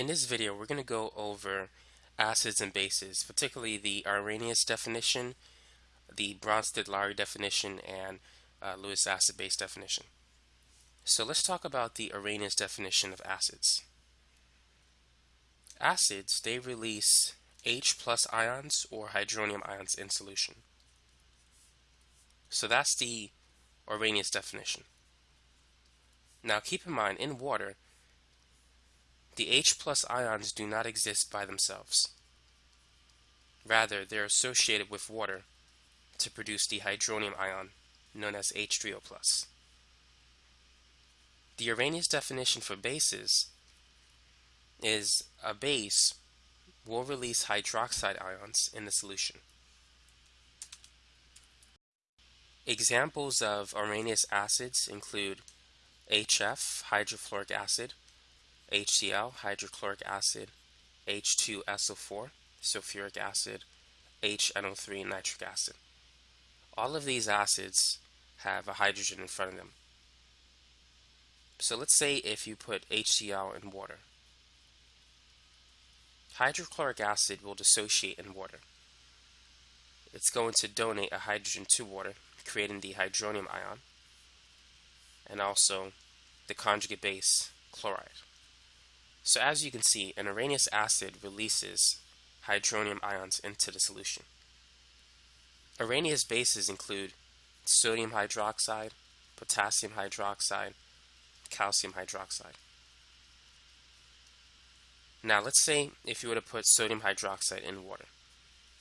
In this video, we're going to go over acids and bases, particularly the Arrhenius definition, the Bronsted-Lowry definition, and uh, Lewis acid-base definition. So let's talk about the Arrhenius definition of acids. Acids, they release H plus ions or hydronium ions in solution. So that's the Arrhenius definition. Now keep in mind, in water, the H plus ions do not exist by themselves. Rather, they're associated with water to produce the hydronium ion known as H3O+. The Arrhenius definition for bases is a base will release hydroxide ions in the solution. Examples of Arrhenius acids include HF, hydrofluoric acid, HCl, hydrochloric acid, H2SO4, sulfuric acid, HNO3, nitric acid. All of these acids have a hydrogen in front of them. So let's say if you put HCl in water. Hydrochloric acid will dissociate in water. It's going to donate a hydrogen to water, creating the hydronium ion, and also the conjugate base, chloride. So as you can see, an Arrhenius acid releases hydronium ions into the solution. Arrhenius bases include sodium hydroxide, potassium hydroxide, calcium hydroxide. Now let's say if you were to put sodium hydroxide in water,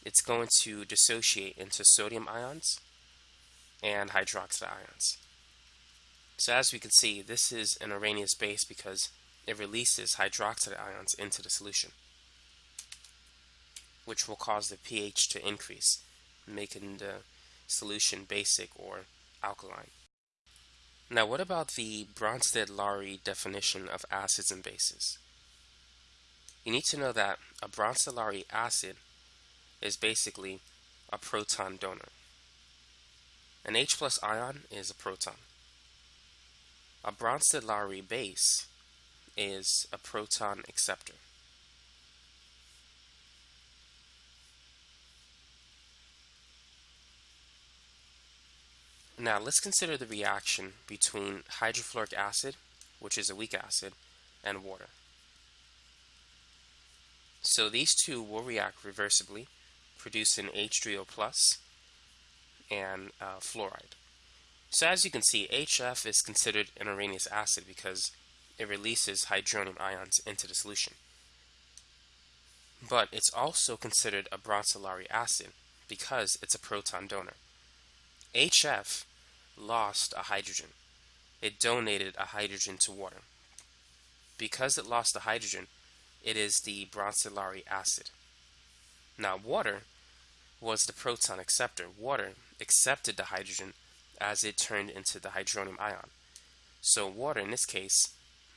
it's going to dissociate into sodium ions and hydroxide ions. So as we can see, this is an Arrhenius base because it releases hydroxide ions into the solution, which will cause the pH to increase, making the solution basic or alkaline. Now what about the Bronsted-Lowry definition of acids and bases? You need to know that a Bronsted-Lowry acid is basically a proton donor. An H plus ion is a proton. A Bronsted-Lowry base is a proton acceptor. Now let's consider the reaction between hydrofluoric acid, which is a weak acid, and water. So these two will react reversibly, producing H3O plus and uh, fluoride. So as you can see, HF is considered an Arrhenius acid because it releases hydronium ions into the solution. But it's also considered a Bronsted-Lowry acid because it's a proton donor. HF lost a hydrogen. It donated a hydrogen to water. Because it lost the hydrogen, it is the Bronsted-Lowry acid. Now water was the proton acceptor. Water accepted the hydrogen as it turned into the hydronium ion. So water in this case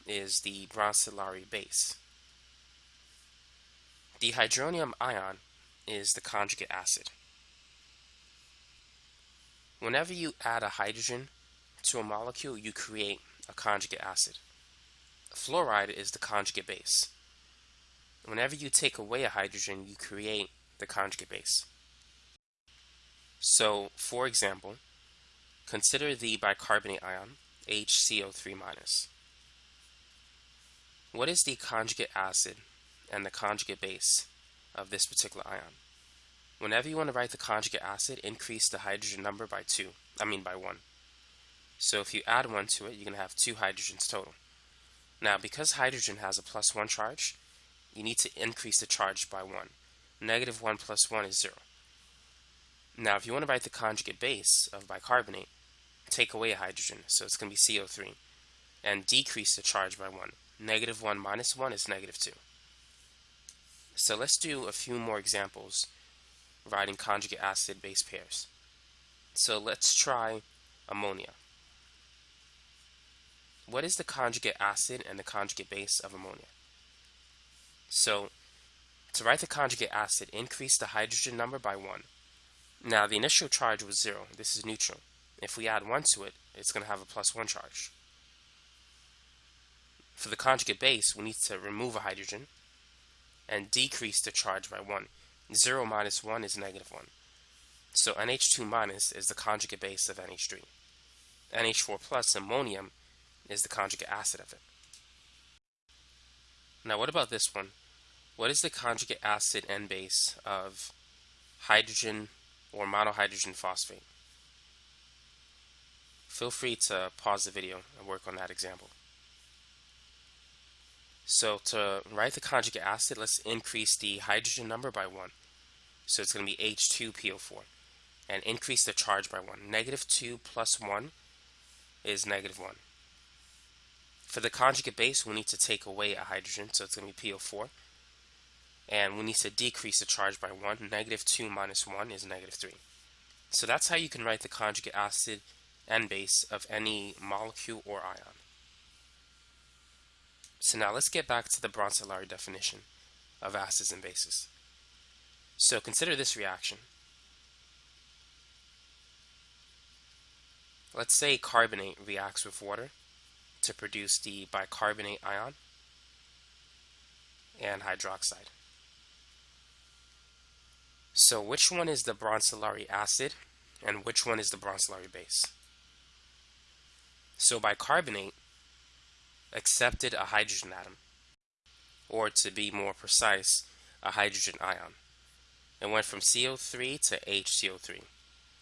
is the Bronsted-Lowry base. The hydronium ion is the conjugate acid. Whenever you add a hydrogen to a molecule, you create a conjugate acid. Fluoride is the conjugate base. Whenever you take away a hydrogen, you create the conjugate base. So, for example, consider the bicarbonate ion, HCO3 minus. What is the conjugate acid and the conjugate base of this particular ion? Whenever you want to write the conjugate acid, increase the hydrogen number by 2. I mean by 1. So if you add 1 to it, you're going to have 2 hydrogens total. Now, because hydrogen has a plus 1 charge, you need to increase the charge by 1. Negative 1 plus 1 is 0. Now, if you want to write the conjugate base of bicarbonate, take away a hydrogen, so it's going to be CO3, and decrease the charge by 1. Negative 1 minus 1 is negative 2. So let's do a few more examples writing conjugate acid base pairs. So let's try ammonia. What is the conjugate acid and the conjugate base of ammonia? So to write the conjugate acid, increase the hydrogen number by 1. Now the initial charge was 0. This is neutral. If we add 1 to it, it's going to have a plus 1 charge. For the conjugate base, we need to remove a hydrogen and decrease the charge by 1. 0 minus 1 is negative 1. So NH2 minus is the conjugate base of NH3. NH4 plus, ammonium, is the conjugate acid of it. Now what about this one? What is the conjugate acid and base of hydrogen or monohydrogen phosphate? Feel free to pause the video and work on that example. So to write the conjugate acid, let's increase the hydrogen number by 1. So it's going to be H2PO4. And increase the charge by 1. Negative 2 plus 1 is negative 1. For the conjugate base, we need to take away a hydrogen, so it's going to be PO4. And we need to decrease the charge by 1. Negative 2 minus 1 is negative 3. So that's how you can write the conjugate acid and base of any molecule or ion. So now let's get back to the Bronsted-Lowry definition of acids and bases. So consider this reaction. Let's say carbonate reacts with water to produce the bicarbonate ion and hydroxide. So which one is the Bronsted-Lowry acid and which one is the Bronsted-Lowry base? So bicarbonate accepted a hydrogen atom, or to be more precise, a hydrogen ion. It went from CO3 to HCO3.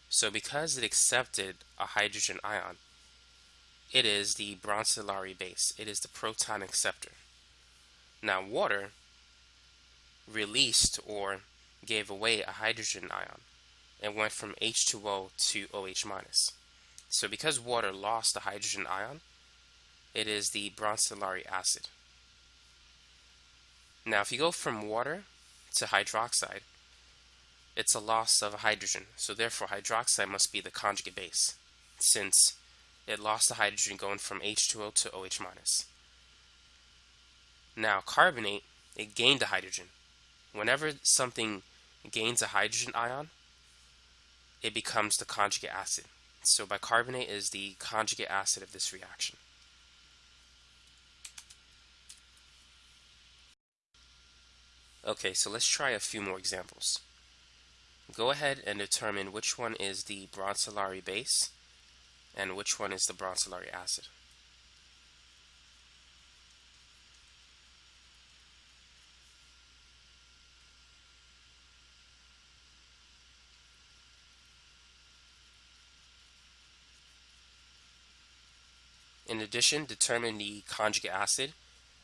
So because it accepted a hydrogen ion, it is the Bronsted-Lowry base. It is the proton acceptor. Now water released or gave away a hydrogen ion and went from H2O to OH. So because water lost the hydrogen ion, it is the Bronsted-Lowry acid. Now, if you go from water to hydroxide, it's a loss of a hydrogen, so therefore hydroxide must be the conjugate base, since it lost the hydrogen going from H2O to OH minus. Now, carbonate, it gained a hydrogen. Whenever something gains a hydrogen ion, it becomes the conjugate acid. So bicarbonate is the conjugate acid of this reaction. Okay, so let's try a few more examples. Go ahead and determine which one is the Bronsted-Lowry base and which one is the Bronsted-Lowry acid. In addition, determine the conjugate acid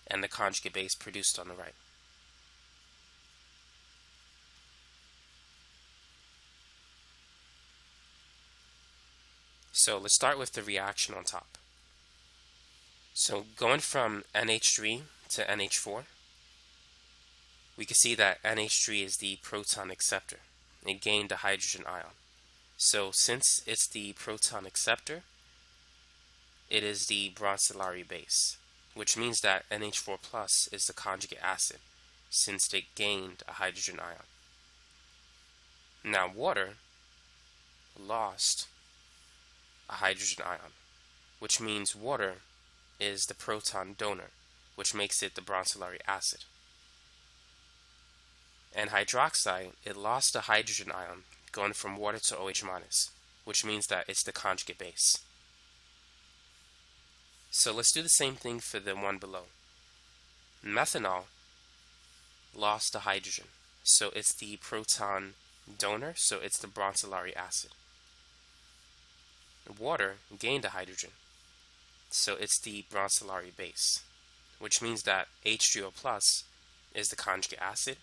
and the conjugate base produced on the right. So let's start with the reaction on top. So going from NH3 to NH4, we can see that NH3 is the proton acceptor. It gained a hydrogen ion. So since it's the proton acceptor, it is the Bronsted-Lowry base, which means that NH4 plus is the conjugate acid, since it gained a hydrogen ion. Now water lost a hydrogen ion, which means water is the proton donor, which makes it the Bronsted-Lowry acid. And hydroxide, it lost a hydrogen ion going from water to OH minus, which means that it's the conjugate base. So let's do the same thing for the one below. Methanol lost a hydrogen, so it's the proton donor, so it's the Bronsted-Lowry acid water gained a hydrogen. So it's the Bronsted-Lowry base, which means that H3O plus is the conjugate acid,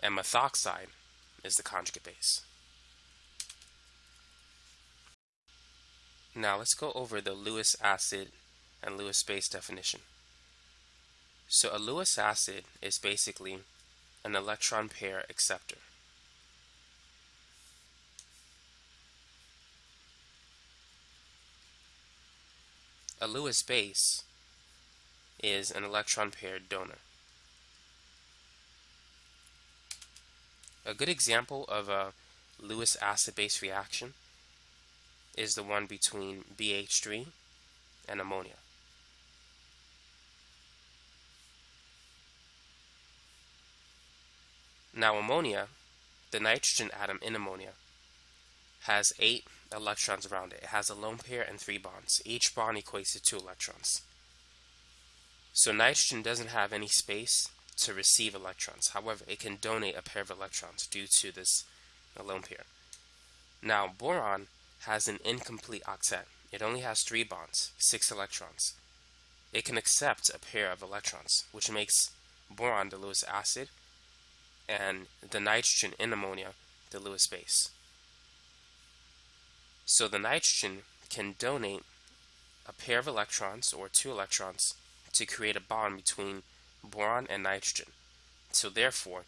and methoxide is the conjugate base. Now let's go over the Lewis acid and Lewis base definition. So a Lewis acid is basically an electron pair acceptor. a Lewis base is an electron-paired donor. A good example of a Lewis acid-base reaction is the one between BH3 and ammonia. Now ammonia, the nitrogen atom in ammonia, has eight electrons around it. It has a lone pair and three bonds. Each bond equates to two electrons. So nitrogen doesn't have any space to receive electrons. However, it can donate a pair of electrons due to this lone pair. Now, boron has an incomplete octet. It only has three bonds, six electrons. It can accept a pair of electrons, which makes boron the Lewis acid and the nitrogen in ammonia the Lewis base. So the nitrogen can donate a pair of electrons or two electrons to create a bond between boron and nitrogen. So therefore,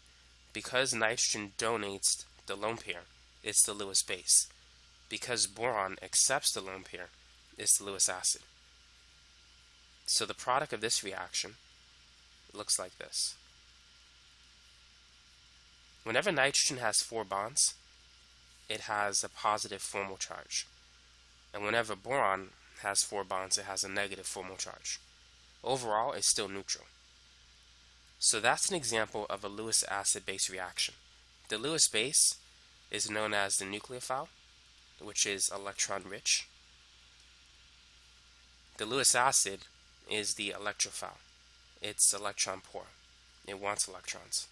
because nitrogen donates the lone pair, it's the Lewis base. Because boron accepts the lone pair, it's the Lewis acid. So the product of this reaction looks like this. Whenever nitrogen has four bonds, it has a positive formal charge. And whenever boron has four bonds, it has a negative formal charge. Overall, it's still neutral. So that's an example of a Lewis acid-base reaction. The Lewis base is known as the nucleophile, which is electron rich. The Lewis acid is the electrophile. It's electron poor. It wants electrons.